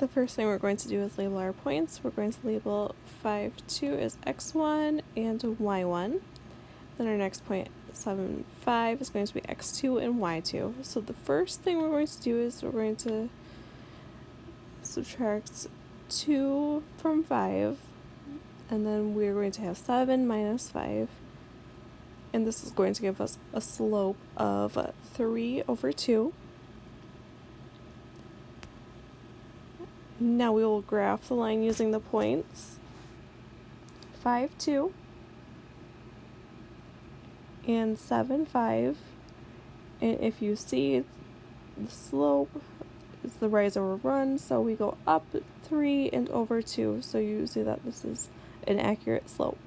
the first thing we're going to do is label our points. We're going to label 5, 2 as x1 and y1. Then our next point, 7, 5 is going to be x2 and y2. So the first thing we're going to do is we're going to subtract 2 from 5, and then we're going to have 7 minus 5, and this is going to give us a slope of 3 over 2. Now we will graph the line using the points 5, 2, and 7, 5. And if you see the slope is the rise over run, so we go up 3 and over 2, so you see that this is an accurate slope.